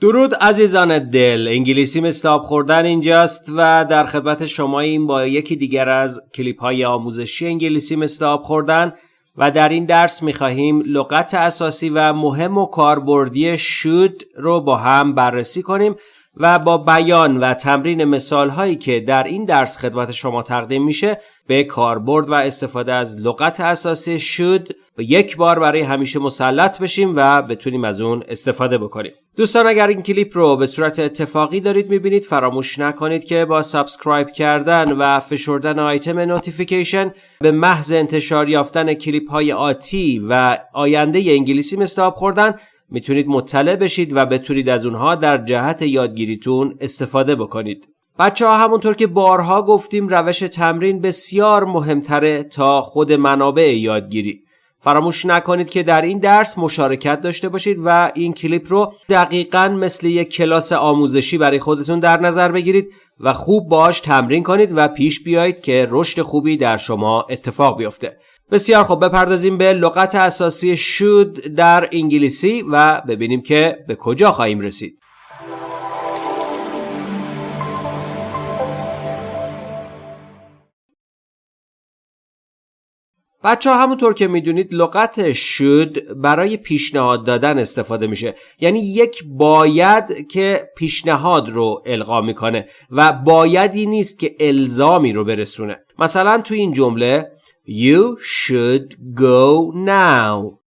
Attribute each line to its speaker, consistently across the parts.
Speaker 1: درود عزیزان دل. انگلیسی آب خوردن اینجاست و در خدمت شما این با یکی دیگر از کلیپ های آموزشی انگلیسی آب خوردن و در این درس می‌خواهیم لغت اساسی و مهم و کاربردی should رو با هم بررسی کنیم. و با بیان و تمرین مثال هایی که در این درس خدمت شما تقدیم میشه به کاربرد و استفاده از لغت اساسی should یک بار برای همیشه مسلط بشیم و بتونیم از اون استفاده بکنیم. دوستان اگر این کلیپ رو به صورت اتفاقی دارید می‌بینید فراموش نکنید که با subscribe کردن و فشردن آیتم notification به محض انتشار یافتن کلیپ های آتی و آینده انگلیسی مثل آب خوردن می‌تونید مطلع بشید و بتونید از اونها در جهت یادگیریتون استفاده بکنید. بچه ها همونطور که بارها گفتیم روش تمرین بسیار مهمتره تا خود منابع یادگیری. فراموش نکنید که در این درس مشارکت داشته باشید و این کلیپ رو دقیقا مثل یک کلاس آموزشی برای خودتون در نظر بگیرید و خوب باش تمرین کنید و پیش بیایید که رشد خوبی در شما اتفاق بیفته. بسیار خوب بپردازیم به لغت اساسی should در انگلیسی و ببینیم که به کجا خواهیم رسید. بچه همونطور که می‌دونید لغت should برای پیشنهاد دادن استفاده میشه یعنی یک باید که پیشنهاد رو القا می‌کنه و بایدی نیست که الزامی رو برسونه مثلا تو این جمله You should go now.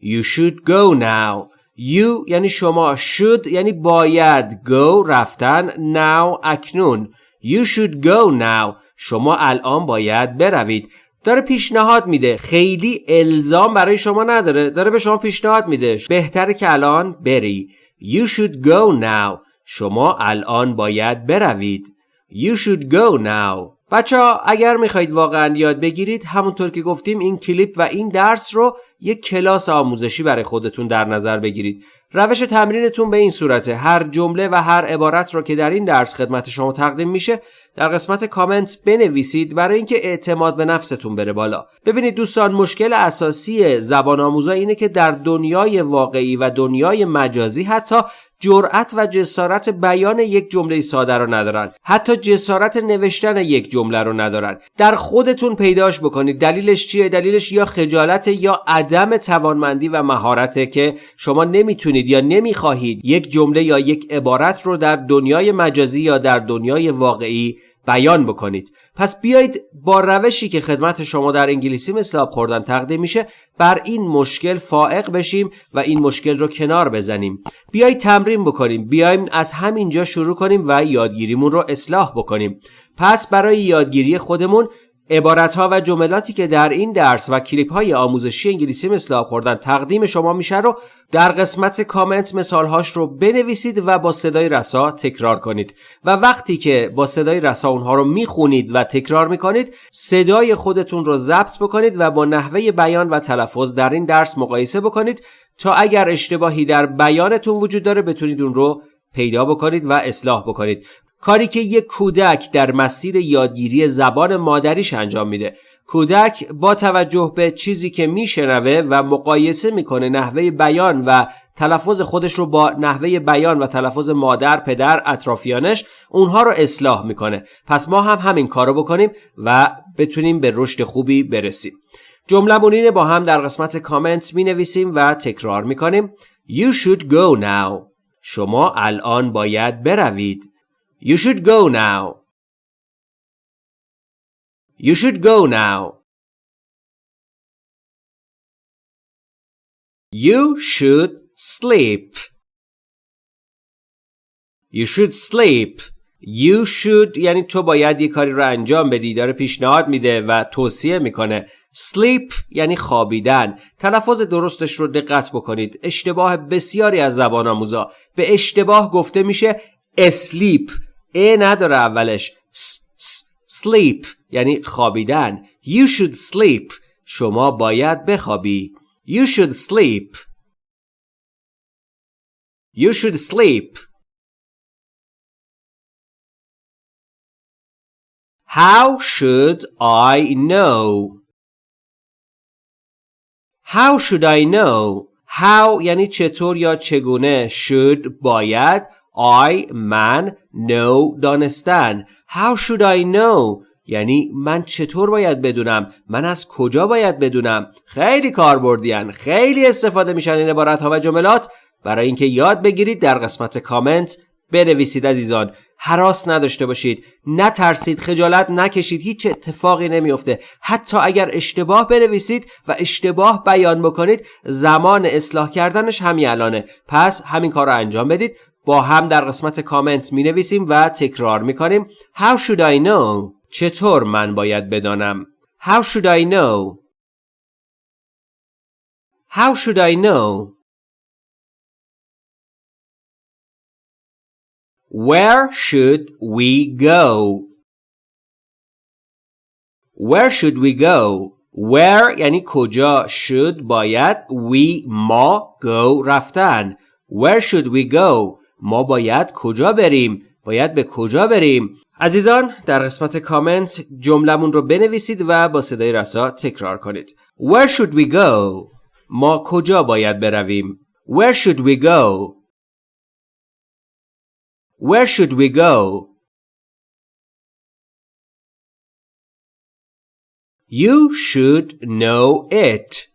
Speaker 1: You should go now. You یعنی شما should یعنی باید. Go رفتن now اکنون. You should go now. شما الان باید بروید. داره پیشنهاد میده. خیلی الزام برای شما نداره. داره به شما پیشنهاد میده. بهتره که الان بری. You should go now. شما الان باید بروید. You should go now. بچه ها اگر می‌خواهید واقعا یاد بگیرید همونطور که گفتیم این کلیپ و این درس رو یک کلاس آموزشی برای خودتون در نظر بگیرید. روش تمرینتون به این صورته. هر جمله و هر عبارت رو که در این درس خدمت شما تقدیم میشه در قسمت کامنت بنویسید برای اینکه اعتماد به نفستون بره بالا. ببینید دوستان مشکل اساسی زبان آموزا اینه که در دنیای واقعی و دنیای مجازی حتی جرأت و جسارت بیان یک جمله ساده رو ندارن. حتی جسارت نوشتن یک جمله رو ندارن. در خودتون پیداش بکنید. دلیلش چیه؟ دلیلش یا خجالت یا عدم توانمندی و مهارته که شما نمی‌تونید یا نمی‌خواهید یک جمله یا یک عبارت رو در دنیای مجازی یا در دنیای واقعی بیان بکنید. پس بیایید با روشی که خدمت شما در انگلیسی مثل آب خوردن تقدیم میشه بر این مشکل فائق بشیم و این مشکل رو کنار بزنیم. بیایید تمرین بکنیم. بیایم از همینجا شروع کنیم و یادگیریمون رو اصلاح بکنیم. پس برای یادگیری خودمون عبارت ها و جملاتی که در این درس و کلیپ های آموزشی انگلیسی مثل آب خوردن تقدیم شما میشه رو در قسمت کامنت مثال هاش رو بنویسید و با صدای رسا تکرار کنید. و وقتی که با صدای رسا اونها رو می‌خونید و تکرار می‌کنید صدای خودتون رو ضبط بکنید و با نحوه بیان و تلفظ در این درس مقایسه بکنید تا اگر اشتباهی در بیانتون وجود داره بتونید اون رو پیدا بکنید و اصلاح بکنید. کاری که یک کودک در مسیر یادگیری زبان مادریش انجام میده. کودک با توجه به چیزی که میشنوه و مقایسه می‌کنه نحوه بیان و تلفظ خودش رو با نحوه بیان و تلفظ مادر، پدر، اطرافیانش اونها رو اصلاح می‌کنه. پس ما هم همین کارو بکنیم و بتونیم به رشد خوبی برسیم. جمله با هم در قسمت کامنت می نویسیم و تکرار می کنیم You should go now. شما الان باید بروید You should go now. You should go now. You should sleep. You should sleep. You should یعنی تو باید یه کاری رو انجام بدی داره پیشنهاد میده و توصیه می‌کنه. Sleep یعنی خوابیدن. تلفظ درستش رو دقت بکنید. اشتباه بسیاری از زبان آموزا. به اشتباه گفته میشه asleep. ا نداره اولش. Sleep یعنی خوابیدن. You should sleep. شما باید بخوابی. You should sleep. You should sleep. How should I know? How should I know? how یعنی چطور یا چگونه should باید I من know دانستن. How should I know? یعنی من چطور باید بدونم؟ من از کجا باید بدونم؟ خیلی کاربردیان خیلی استفاده میشن این عبارت ها و جملات. برای اینکه یاد بگیرید در قسمت کامنت بنویسید عزیزان. حراس نداشته باشید. نترسید خجالت نکشید هیچ اتفاقی نمیافته. حتی اگر اشتباه بنویسید و اشتباه بیان بکنید زمان اصلاح کردنش همین الانه. پس همین کار رو انجام بدید. با هم در قسمت کامنت می نویسیم و تکرار می کنیم How should I know? چطور من باید بدانم؟ How should I know? How should I know? Where should we go? Where should we go? Where یعنی کجا should باید we ما go رفتن Where should we go? ما باید کجا بریم؟ باید به کجا بریم؟ عزیزان در قسمت کامنت جملمون رو بنویسید و با صدای رسا تکرار کنید Where should we go? ما کجا باید برویم؟ Where should we go? Where should we go? You should know it.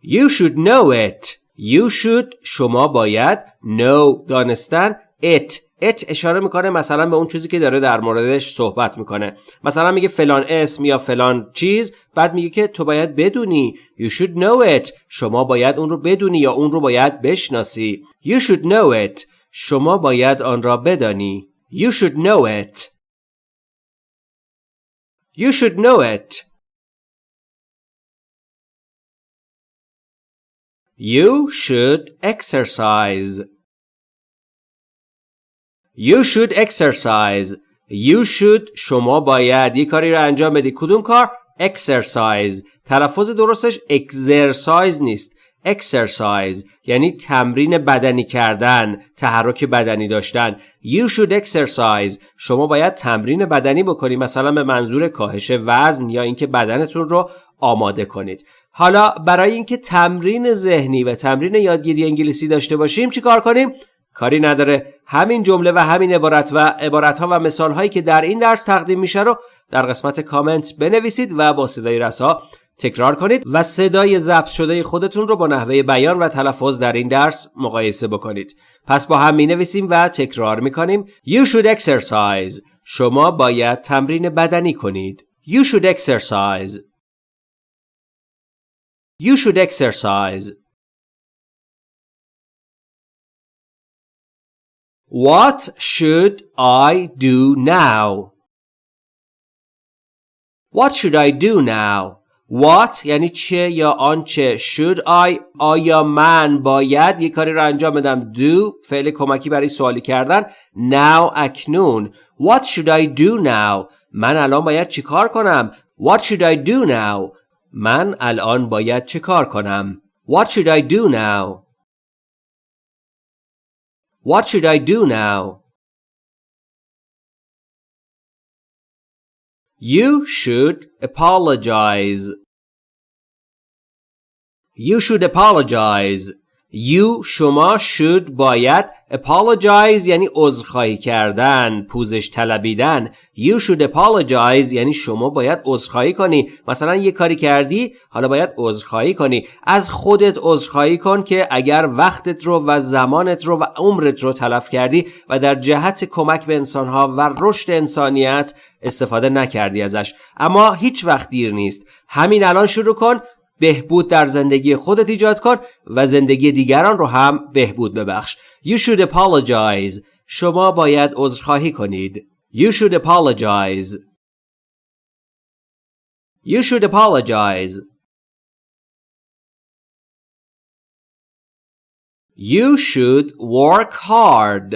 Speaker 1: You should know it. You should شما باید know دانستن it it اشاره می‌کنه مثلا به اون چیزی که داره در موردش صحبت می‌کنه مثلا میگه فلان اسم یا فلان چیز بعد میگه که تو باید بدونی you should know it شما باید اون رو بدونی یا اون رو باید بشناسی you should know it شما باید آن را بدانی. You should know it. You should know it. You should exercise. You should exercise. You should شما باید یک کاری را انجام بدی. کدوم کار؟ exercise. تلفظ درستش exercise نیست. Exercise یعنی تمرین بدنی کردن تحرک بدنی داشتن. You should exercise. شما باید تمرین بدنی بکنید مثلا به منظور کاهش وزن یا اینکه بدنتون رو آماده کنید. حالا برای اینکه تمرین ذهنی و تمرین یادگیری انگلیسی داشته باشیم چیکار کنیم؟ کاری نداره. همین جمله و همین عبارت و عبارت ها و مثال هایی که در این درس تقدیم میشه رو در قسمت کامنت بنویسید و با صدای رسا تکرار کنید و صدای ضبط شده خودتون رو با نحوه بیان و تلفظ در این درس مقایسه بکنید. پس با هم می نویسیم و تکرار می کنیم You should exercise. شما باید تمرین بدنی کنید. You should exercise. You should exercise. What should I do now? What should I do now? What یعنی چه یا آنچه Should I آیا من باید یه کاری رو انجام بدم؟ Do فعل کمکی برای سوالی کردن. Now اکنون. What should I do now? من الان باید چی کار کنم؟ What should I do now? من الان باید چه کار کنم؟ What should I do now? What should I do now? You should apologize. You should apologize. You شما should باید apologize یعنی عذرخواهی کردن پوزش طلبیدن. You should apologize یعنی شما باید عذرخواهی کنی. مثلا یه کاری کردی حالا باید عذرخواهی کنی. از خودت عذرخواهی کن که اگر وقتت رو و زمانت رو و عمرت رو تلف کردی و در جهت کمک به انسانها و رشد انسانیت استفاده نکردی ازش. اما هیچ وقت دیر نیست. همین الان شروع کن. بهبود در زندگی خودت ایجاد کن و زندگی دیگران رو هم بهبود ببخش. You should apologize. شما باید عذرخواهی کنید. You should apologize. You should apologize. You should work hard.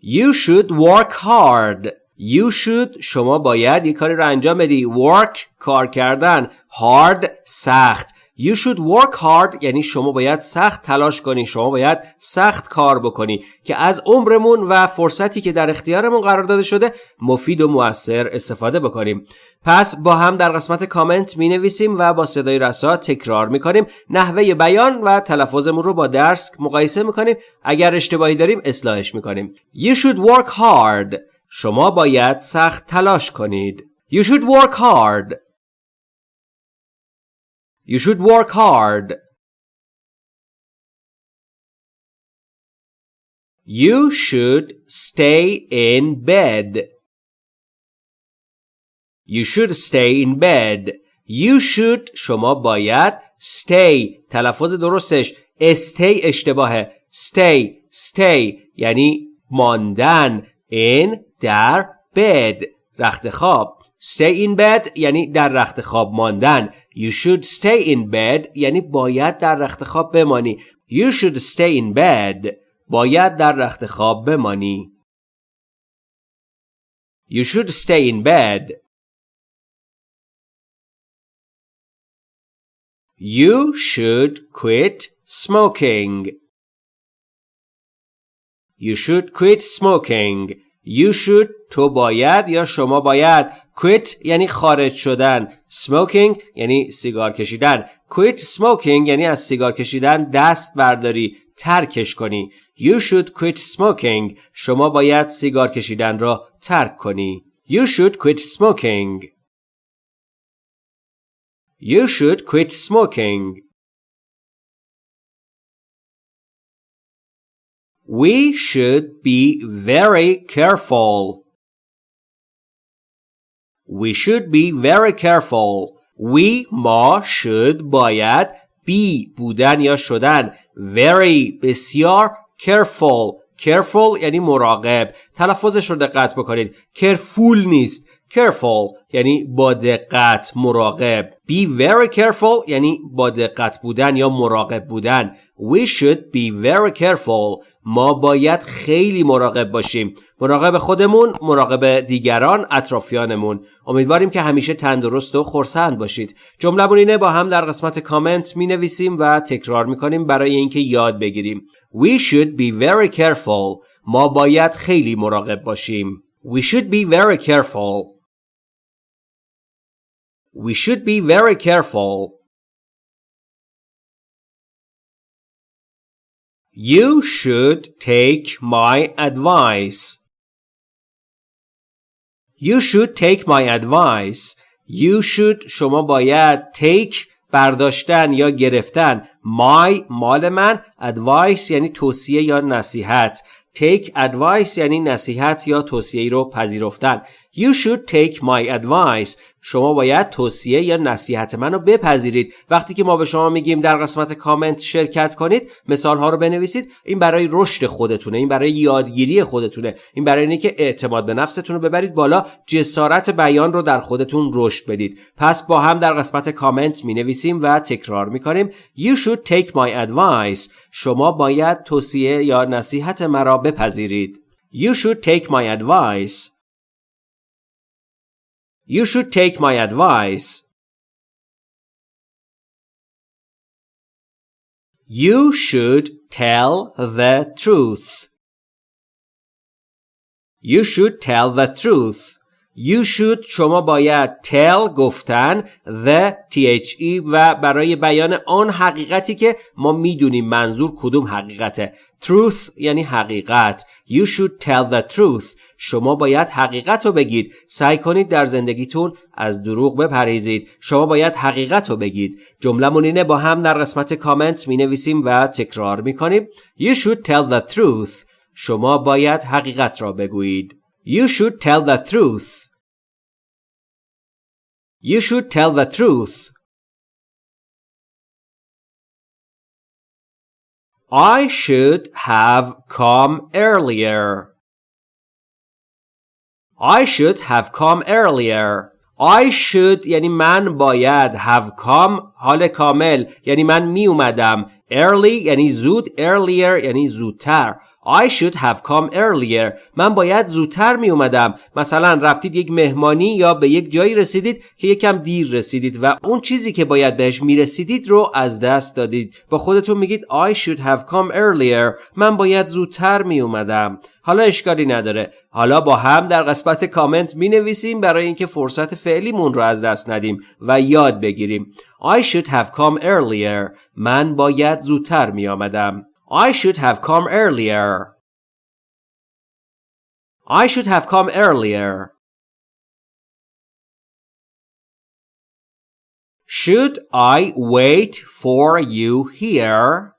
Speaker 1: You should work hard. You should شما باید یک کاری رو انجام بدی. Work کار کردن. Hard سخت. You should work hard یعنی شما باید سخت تلاش کنی. شما باید سخت کار بکنی. که از عمرمون و فرصتی که در اختیارمون قرار داده شده مفید و موثر استفاده بکنیم. پس با هم در قسمت کامنت می نویسیم و با صدای رسا تکرار می کنیم نحوه بیان و تلفظمون رو با درس مقایسه می کنیم اگر اشتباهی داریم اصلاحش می کنیم You should work hard. شما باید سخت تلاش کنید You should work hard You should work hard You should stay in bed You should stay in bed. You should شما باید stay تلفظ درستش stay اشتباهه stay stay یعنی ماندن in در bed رخت خواب stay in bed یعنی در رخت خواب ماندن you should stay in bed یعنی باید در رخت خواب بمانی you should stay in bed باید در رخت خواب بمانی you should stay in bed You should quit smoking. You should quit smoking. You should تو باید یا شما باید quit یعنی خارج شدن. Smoking یعنی سیگار کشیدن. Quit smoking یعنی از سیگار کشیدن دست برداری ترکش کنی. You should quit smoking. شما باید سیگار کشیدن را ترک کنی. You should quit smoking. You should quit smoking. We should be very careful. We should be very careful. We ما should باید be بودن یا شدن very بسیار careful careful یعنی مراقب تلفظش رو دقت بکنید careful نیست careful یعنی با دقت مراقب. Be very careful یعنی با دقت بودن یا مراقب بودن. We should be very careful. ما باید خیلی مراقب باشیم. مراقب خودمون مراقب دیگران اطرافیانمون. امیدواریم که همیشه تندرست و خورسند باشید. جمله اینه با هم در قسمت کامنت می نویسیم و تکرار می کنیم برای اینکه یاد بگیریم. We should be very careful. ما باید خیلی مراقب باشیم. We should be very careful. We should be very careful. You should take my advice. You should take my advice. You should شما باید take برداشتن یا گرفتن my مال من advice یعنی توصیه یا نصیحت take advice یعنی نصیحت یا توصیه رو پذیرفتن You should take my advice. شما باید توصیه یا نصیحت منو بپذیرید. وقتی که ما به شما میگیم در قسمت کامنت شرکت کنید مثال ها رو بنویسید. این برای رشد خودتونه این برای یادگیری خودتونه. این برای اینه که اعتماد به نفستون رو ببرید بالا جسارت بیان رو در خودتون رشد بدید. پس با هم در قسمت کامنت می نویسیم و تکرار می کنیم You should take my advice. شما باید توصیه یا نصیحت مرا بپذیرید. You should take my advice. You should take my advice. You should tell the truth. You should tell the truth. You should شما باید tell گفتن the the و برای بیان آن حقیقتی که ما می‌دونیم منظور کدوم حقیقته truth یعنی حقیقت You should tell the truth شما باید حقیقت رو بگید سعی کنید در زندگیتون از دروغ بپریزید شما باید حقیقت رو بگید جمله اینه با هم در قسمت کامنت می نویسیم و تکرار می کنیم You should tell the truth شما باید حقیقت را بگویید You should tell the truth. You should tell the truth. I should have come earlier. I should have come earlier. I should یعنی من باید have come حال کامل یعنی من می اومدم early یعنی زود earlier یعنی زودتر I should have come earlier. من باید زودتر می اومدم مثلا رفتید یک مهمانی یا به یک جایی رسیدید که یکم دیر رسیدید و اون چیزی که باید بهش می رسیدید رو از دست دادید. با خودتون میگید I should have come earlier. من باید زودتر می اومدم حالا اشکالی نداره. حالا با هم در قسمت کامنت می نویسیم برای اینکه فرصت فعلیمون رو از دست ندیم و یاد بگیریم. I should have come earlier. من باید زودتر می آمدم I should have come earlier I should have come earlier Should I wait for you here?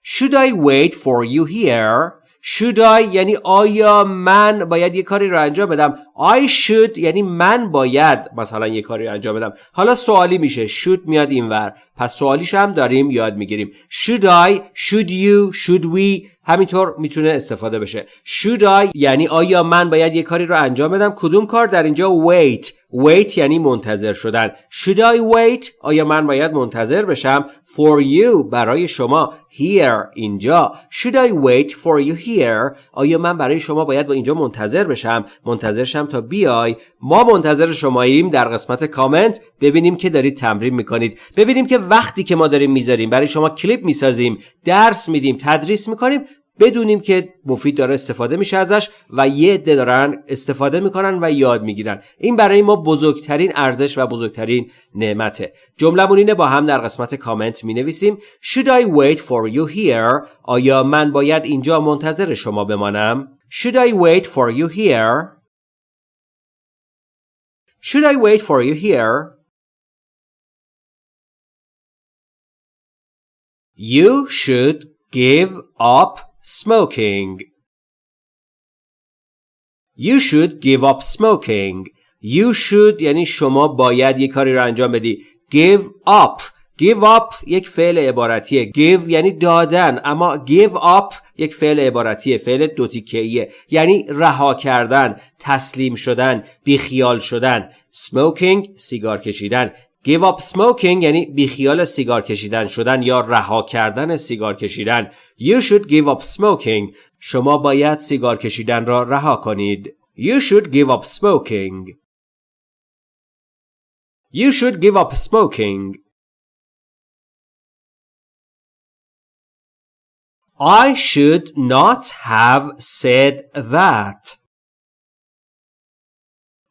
Speaker 1: Should I wait for you here? Should I یعنی آیا من باید یه کاری رو انجام بدم؟ I should یعنی من باید مثلا یه کاری رو انجام بدم. حالا سوالی میشه. Should میاد اینور. پس سوالیش هم داریم یاد می‌گیریم. Should I should you should we همینطور می‌تونه استفاده بشه. Should I یعنی آیا من باید یه کاری رو انجام بدم؟ کدوم کار در اینجا wait wait یعنی منتظر شدن. Should I wait آیا من باید منتظر بشم؟ For you برای شما. Here اینجا. Should I wait for you here آیا من برای شما باید با اینجا منتظر بشم؟ منتظر شم تا بیای. ما منتظر شماییم در قسمت کامنت. ببینیم که دارید تمرین می‌کنید. ببینیم که وقتی که ما داریم می‌ذاریم برای شما کلیپ می‌سازیم درس میدیم تدریس می‌کنیم. بدونیم که مفید داره استفاده میشه ازش و یه عده دارن استفاده می‌کنن و یاد می‌گیرن. این برای ما بزرگترین ارزش و بزرگترین نعمته. جمله اینه با هم در قسمت کامنت می نویسیم Should I wait for you here? آیا من باید اینجا منتظر شما بمانم؟ Should I wait for you here? Should I wait for you here? You should give up smoking. You should give up smoking. You should یعنی شما باید یک کاری رو انجام بدی. Give up. Give up یک فعل عبارتیه. Give یعنی دادن اما give up یک فعل عبارتیه. فعل دوتیکهیه. یعنی رها کردن، تسلیم شدن، بیخیال شدن. Smoking سیگار کشیدن. Give up smoking یعنی بیخیال سیگار کشیدن شدن یا رها کردن سیگار کشیدن. You should give up smoking. شما باید سیگار کشیدن را رها کنید. You should give up smoking. You should give up smoking. I should not have said that.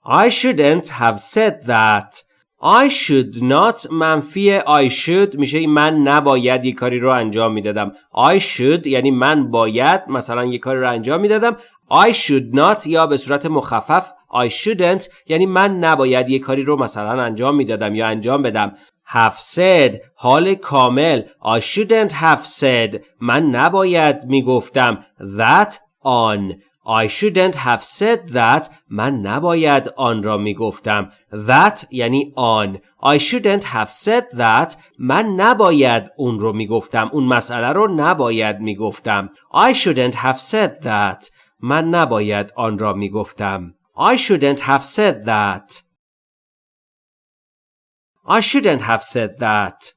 Speaker 1: I shouldn't have said that. I should not منفی I should میشه من نباید یک کاری رو انجام می‌دادم. I should یعنی من باید مثلا یک کاری رو انجام می‌دادم. I should not یا به صورت مخفف I shouldn't یعنی من نباید یک کاری رو مثلا انجام می‌دادم یا انجام بدم. Have said حال کامل. I shouldn't have said. من نباید می‌گفتم. That on. I shouldn't have said that من نباید آن را می گفتم that یعنی آن I shouldn't have said that من نباید اون رو می گفتم اون مسئله رو نباید می گفتم I shouldn't have said that من نباید آن را می گفتم I shouldn't have said that I shouldn't have said that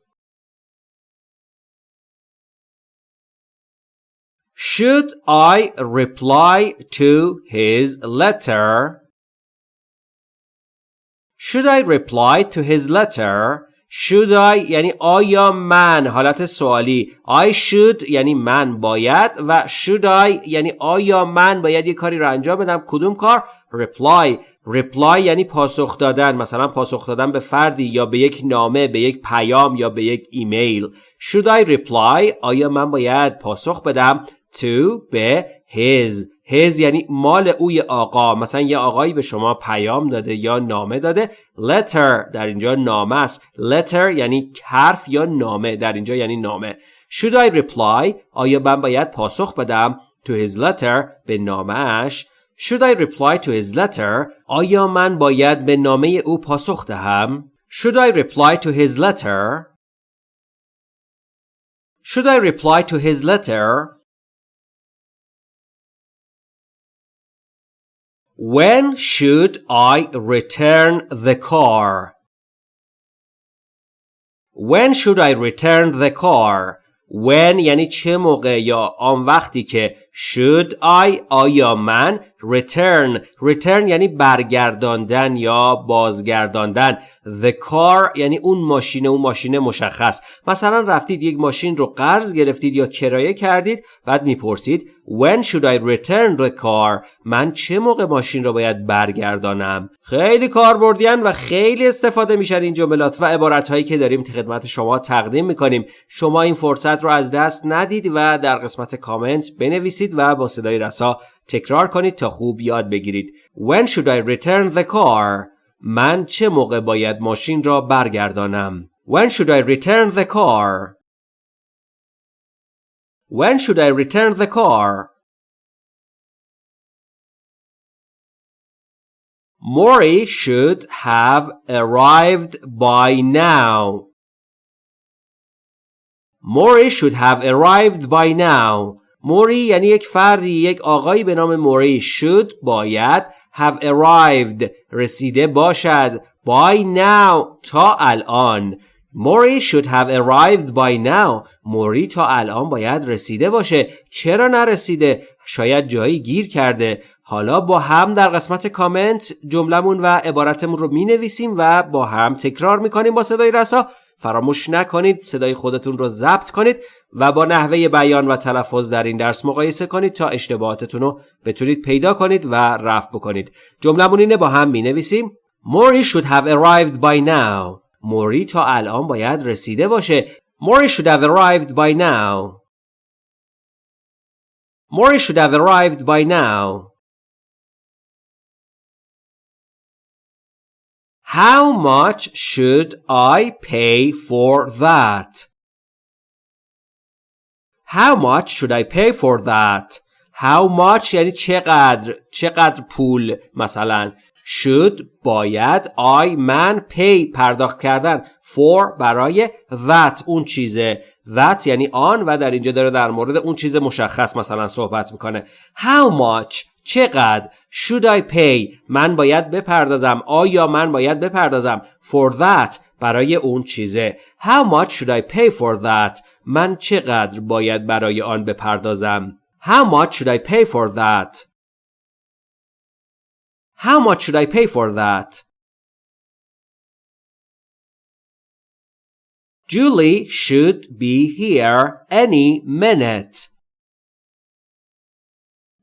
Speaker 1: Should I reply to his letter? Should I reply to his letter? Should I یعنی آیا من حالت سوالی. I should یعنی من باید و should I یعنی آیا من باید یه کاری رو انجام بدم؟ کدوم کار؟ Reply. Reply یعنی پاسخ دادن. مثلا پاسخ دادن به فردی یا به یک نامه به یک پیام یا به یک ایمیل. Should I reply? آیا من باید پاسخ بدم؟ To به his. His یعنی مال اوی آقا. مثلا یه آقایی به شما پیام داده یا نامه داده. Letter در اینجا نامه است. Letter یعنی حرف یا نامه. در اینجا یعنی نامه. Should I reply? آیا من باید پاسخ بدم to his letter به نامهش should I reply to his letter? آیا من باید به نامه او پاسخ دهم؟ Should I reply to his letter? Should I reply to his letter? When should I return the car? When should I return the car? when یعنی چه موقع یا آن وقتی که should I آیا من return? Return یعنی برگرداندن یا بازگرداندن. The car یعنی اون ماشین اون ماشین مشخص. مثلا رفتید یک ماشین رو قرض گرفتید یا کرایه کردید بعد می‌پرسید when should I return the car? من چه موقع ماشین رو باید برگردانم؟ خیلی کاربردیان و خیلی استفاده میشن این جملات و عبارت هایی که داریم خدمت شما تقدیم می‌کنیم. شما این فرصت رو از دست ندید و در قسمت کامنت بنویسید و با صدای رسا تکرار کنید تا خوب یاد بگیرید When should I return the car? من چه موقع باید ماشین را برگردانم When should I return the car? When should I return the car? Maury should have arrived by now. Maury should have arrived by now. موری یعنی یک فردی یک آقایی به نام موری should باید have arrived رسیده باشد by now تا الان. موری should have arrived by now. موری تا الان باید رسیده باشه. چرا نرسیده؟ شاید جایی گیر کرده. حالا با هم در قسمت کامنت جملمون و عبارتمون رو می نویسیم و با هم تکرار می کنیم با صدای رسا. فراموش نکنید صدای خودتون رو ضبط کنید و با نحوه بیان و تلفظ در این درس مقایسه کنید تا اشتباهاتتون رو بتونید پیدا کنید و رفع بکنید. جملمون اینه با هم می نویسیم Mori should have arrived by now. موری تا الان باید رسیده باشه. Mori should have arrived by now. Mori should have arrived by now. How much should I pay for that? How much should I pay for that? How much یعنی چقدر چقدر پول مثلا should باید I من pay پرداخت کردن for برای that اون چیزه that یعنی آن و در اینجا داره در مورد اون چیز مشخص مثلا صحبت می‌کنه How much چقدر should I pay من باید بپردازم آیا من باید بپردازم for that برای اون چیزه How much should I pay for that من چقدر باید برای آن بپردازم How much should I pay for that How much should I pay for that Julie should be here any minute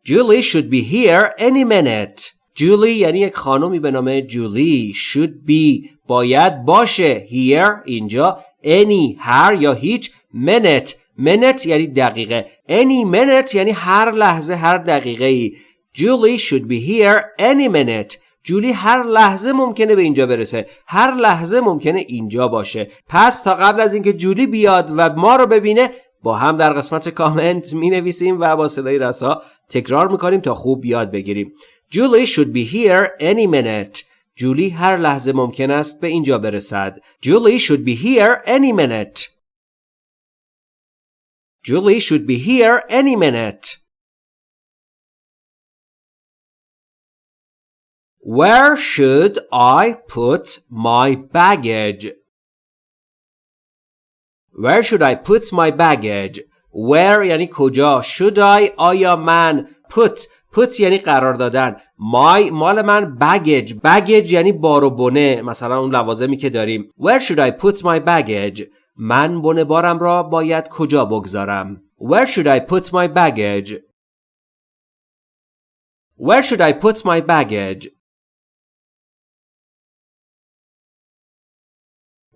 Speaker 1: Julie should be here any minute. Julie یعنی یک خانومی به نام جولی should be. باید باشه here اینجا any هر یا هیچ minute. Minute یعنی دقیقه. Any minute یعنی هر لحظه هر دقیقه ای Julie should be here any minute. جولی هر لحظه ممکنه به اینجا برسه. هر لحظه ممکنه اینجا باشه. پس تا قبل از اینکه جولی بیاد و ما رو ببینه با هم در قسمت کامنت می نویسیم و با صدای رسا تکرار می‌کنیم تا خوب یاد بگیریم Julie should be here any minute جولی هر لحظه ممکن است به اینجا برسد Julie should be here any minute Julie should be here any minute Where should I put my baggage? Where should I put my baggage? Where یعنی کجا Should I آیا من Put Put یعنی قرار دادن My مال من baggage baggage یعنی بار و بنه مثلا اون لوازمی که داریم Where should I put my baggage من بنه بارم را باید کجا بگذارم Where should I put my baggage Where should I put my baggage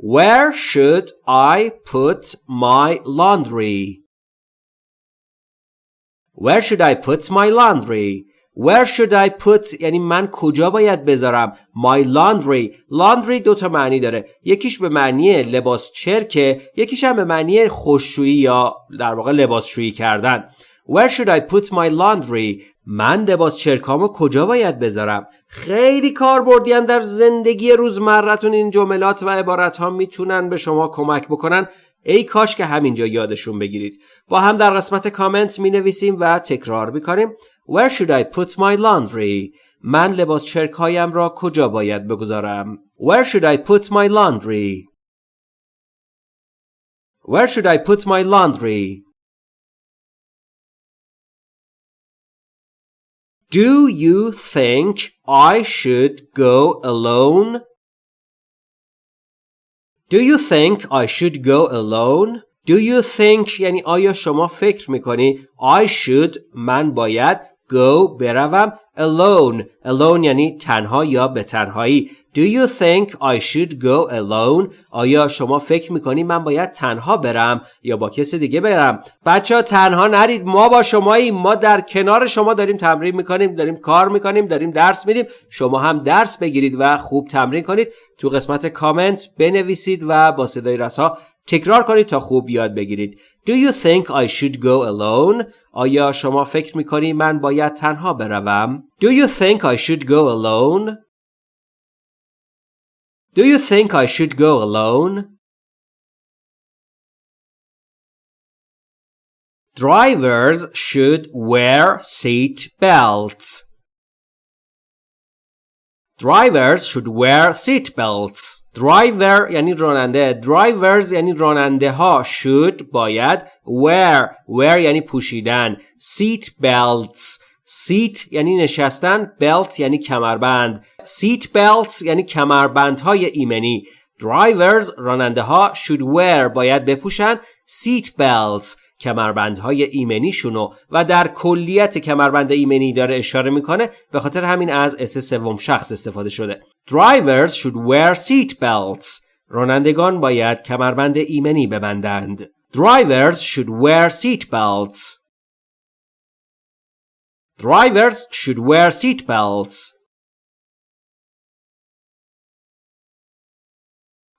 Speaker 1: Where should I put my laundry? Where should I put my laundry? Where should I put یعنی من کجا باید بذارم My laundry laundry دو تا معنی داره یکیش به معنی لباس چرکه یکیش هم به معنی خوششویی یا در واقع لباسشویی کردن Where should I put my laundry? من لباس چرکامو کجا باید بذارم؟ خیلی کاربردیان در زندگی روزمرتون این جملات و عبارت ها می‌تونن به شما کمک بکنن. ای کاش که همینجا یادشون بگیرید. با هم در قسمت کامنت می نویسیم و تکرار می‌کنیم. Where should I put my laundry? من لباس چرک هایم را کجا باید بگذارم؟ Where should I put my laundry? Where should I put my laundry? Do you think I should go alone? Do you think I should go alone? Do you think یعنی آیا شما فکر میکنی I should من باید go بروم alone. Alone یعنی تنها یا به تنهایی. Do you think I should go alone? آیا شما فکر می‌کنی من باید تنها برم یا با کسی دیگه برم؟ بچه ها تنها نرید. ما با شماییم. ما در کنار شما داریم تمرین می‌کنیم داریم کار می‌کنیم داریم درس میدیم. شما هم درس بگیرید و خوب تمرین کنید. تو قسمت کامنت بنویسید و با صدای رسا تکرار کنید تا خوب یاد بگیرید Do you think I should go alone? آیا شما فکر می‌کنی من باید تنها بروم؟ Do you think I should go alone? Do you think I should go alone? Drivers should wear seat belts. Drivers should wear seat belts. Driver یعنی راننده. Drivers یعنی راننده ها should باید. Wear. Wear یعنی پوشیدن. Seat belts. Seat یعنی نشستن. Belt یعنی کمربند. Seat belts یعنی کمربندهای ایمنی. Drivers راننده ها should wear باید بپوشن. Seat belts. کمربندهای ایمنیشونو و در کلیت کمربند ایمنی داره اشاره می‌کنه به خاطر همین از اس سوم شخص استفاده شده. Drivers should wear seat belts. رانندگان باید کمربند ایمنی ببندند. Drivers should wear seat belts. Drivers should wear seat belts.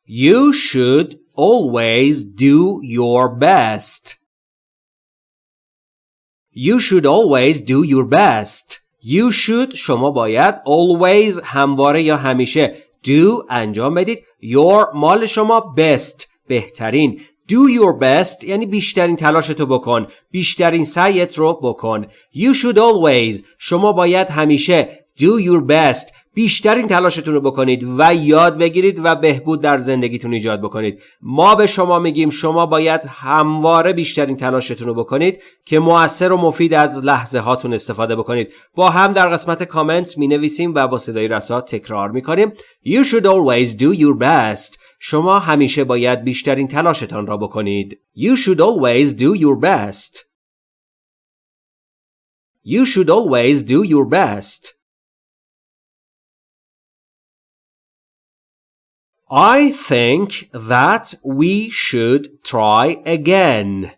Speaker 1: You should always do your best. You should always do your best. You should شما باید always همواره یا همیشه do انجام بدید. Your مال شما best بهترین. Do your best یعنی بیشترین تلاشتو بکن. بیشترین سعیت رو بکن. You should always شما باید همیشه do your best بیشترین تلاشتون رو بکنید و یاد بگیرید و بهبود در زندگیتون ایجاد بکنید. ما به شما میگیم شما باید همواره بیشترین تلاشتون رو بکنید که موثر و مفید از لحظه هاتون استفاده بکنید. با هم در قسمت کامنت می نویسیم و با صدای رسا تکرار می کنیم You should always do your best. شما همیشه باید بیشترین تلاشتان را بکنید. You should always do your best. You should always do your best. I think that we should try again.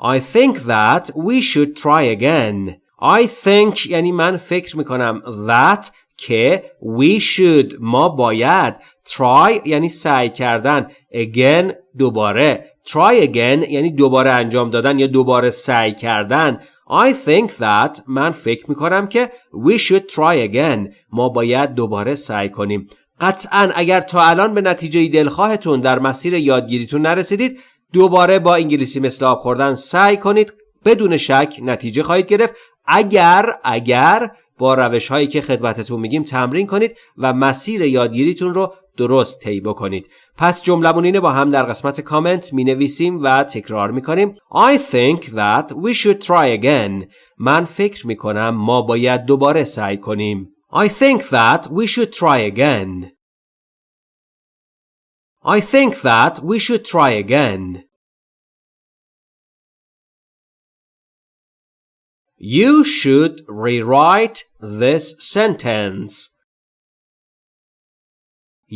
Speaker 1: I think that we should try again. I think یعنی من فکر میکنم that که we should ما باید try یعنی سعی کردن again دوباره try again یعنی دوباره انجام دادن یا دوباره سعی کردن I think that من فکر می‌کنم که we should try again. ما باید دوباره سعی کنیم. قطعا اگر تا الان به نتیجه دلخواهتون در مسیر یادگیریتون نرسیدید دوباره با انگلیسی مثل آب خوردن سعی کنید. بدون شک نتیجه خواهید گرفت. اگر اگر با روش هایی که خدمتتون میگیم تمرین کنید و مسیر یادگیریتون رو درست طی بکنید. پس جملمون با هم در قسمت کامنت می نویسیم و تکرار می کنیم I think that we should try again من فکر می کنم ما باید دوباره سعی کنیم I think that we should try again I think that we should try again You should rewrite this sentence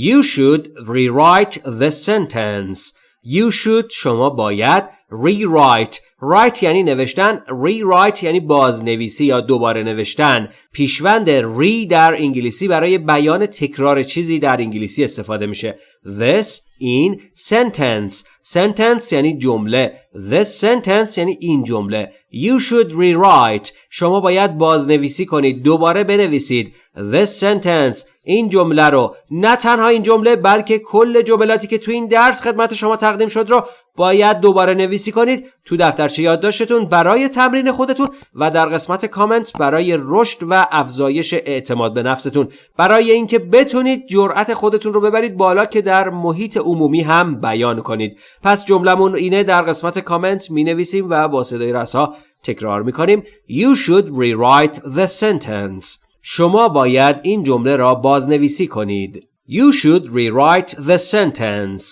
Speaker 1: You should rewrite this sentence. You should شما باید rewrite. Write یعنی نوشتن rewrite یعنی بازنویسی یا دوباره نوشتن. پیشوند re در انگلیسی برای بیان تکرار چیزی در انگلیسی استفاده میشه. This in sentence. Sentence یعنی جمله. This sentence یعنی این جمله. You should rewrite. شما باید بازنویسی کنید. دوباره بنویسید. This sentence این جمله رو. نه تنها این جمله بلکه کل جملاتی که تو این درس خدمت شما تقدیم شد رو باید دوباره نویسی کنید تو دفتر دفترچه یادداشتتون برای تمرین خودتون و در قسمت کامنت برای رشد و افزایش اعتماد به نفستون. برای اینکه بتونید جرأت خودتون رو ببرید بالا که در محیط عمومی هم بیان کنید. پس جملمون اینه در قسمت کامنت می نویسیم و با صدای رسا تکرار می کنیم You should rewrite the sentence. شما باید این جمله را بازنویسی کنید You should rewrite the sentence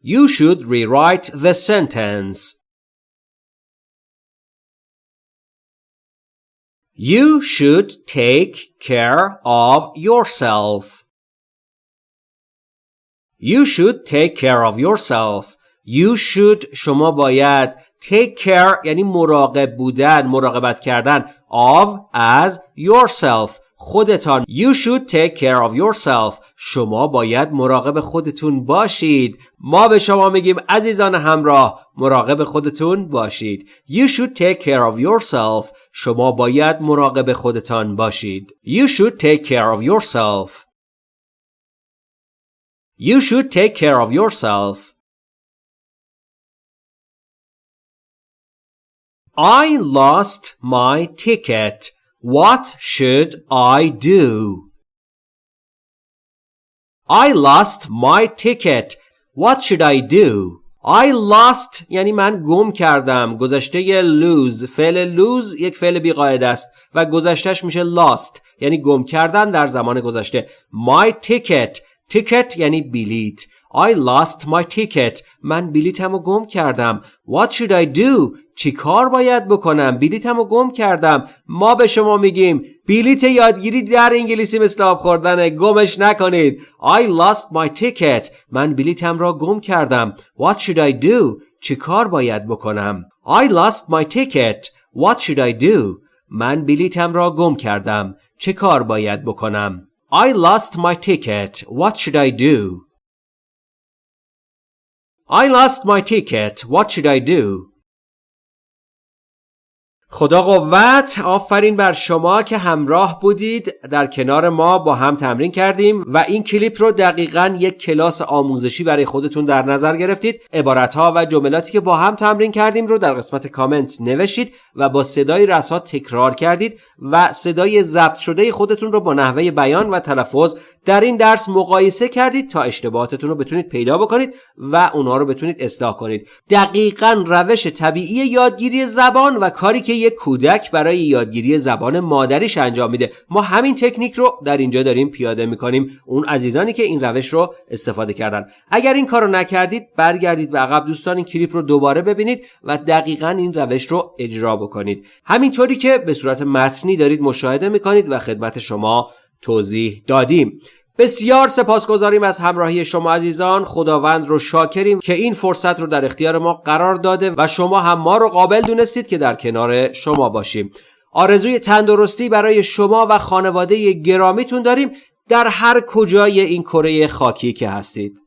Speaker 1: You should rewrite the sentence. You should take care of yourself. You should take care of yourself. You should شما باید take care یعنی مراقب بودن مراقبت کردن of as yourself خودتان You should take care of yourself شما باید مراقب خودتون باشید ما به شما میگیم عزیزان همراه مراقب خودتون باشید You should take care of yourself شما باید مراقب خودتان باشید You should take care of yourself You should take care of yourself I lost my ticket What should I do? I lost my ticket. What should I do? I lost یعنی من گم کردم گذشته lose فعل lose یک فعل بیقاعده است و گذشتهش میشه lost یعنی گم کردن در زمان گذشته my ticket ticket یعنی بلیت I lost my ticket. من بلیتمو گم کردم. What should I do? چی کار باید بکنم؟ بلیتمو گم کردم. ما به شما میگیم بلیت یادگیری در انگلیسی مثل آب خوردن گمش نکنید. I lost my ticket. من بلیتم را گم کردم. What should I do? چی کار باید بکنم؟ I lost my ticket. What should I do? من بلیتم را گم کردم. چه کار باید بکنم؟ I lost my ticket. What should I do? I lost my ticket. What should I do? خدا قوت آفرین بر شما که همراه بودید. در کنار ما با هم تمرین کردیم و این کلیپ رو دقیقا یک کلاس آموزشی برای خودتون در نظر گرفتید. عبارتها و جملاتی که با هم تمرین کردیم رو در قسمت کامنت نوشتید و با صدای رسا تکرار کردید و صدای ضبط شده خودتون رو با نحوه بیان و تلفظ در این درس مقایسه کردید تا اشتباهاتتون رو بتونید پیدا بکنید و اونا رو بتونید اصلاح کنید. دقیقا روش طبیعی یادگیری زبان و کاری که یک کودک برای یادگیری زبان مادریش انجام میده. ما همین تکنیک رو در اینجا داریم پیاده می‌کنیم. اون عزیزانی که این روش رو استفاده کردن. اگر این کارو نکردید برگردید به عقب دوستان. این کلیپ رو دوباره ببینید و دقیقا این روش رو اجرا بکنید. همینطوری که به صورت متنی دارید مشاهده می‌کنید و خدمت شما توضیح دادیم. بسیار سپاسگزاریم از همراهی شما عزیزان. خداوند رو شاکریم که این فرصت رو در اختیار ما قرار داده و شما هم ما رو قابل دونستید که در کنار شما باشیم. آرزوی تندرستی برای شما و خانواده گرامیتون داریم. در هر کجای این کره خاکی که هستید.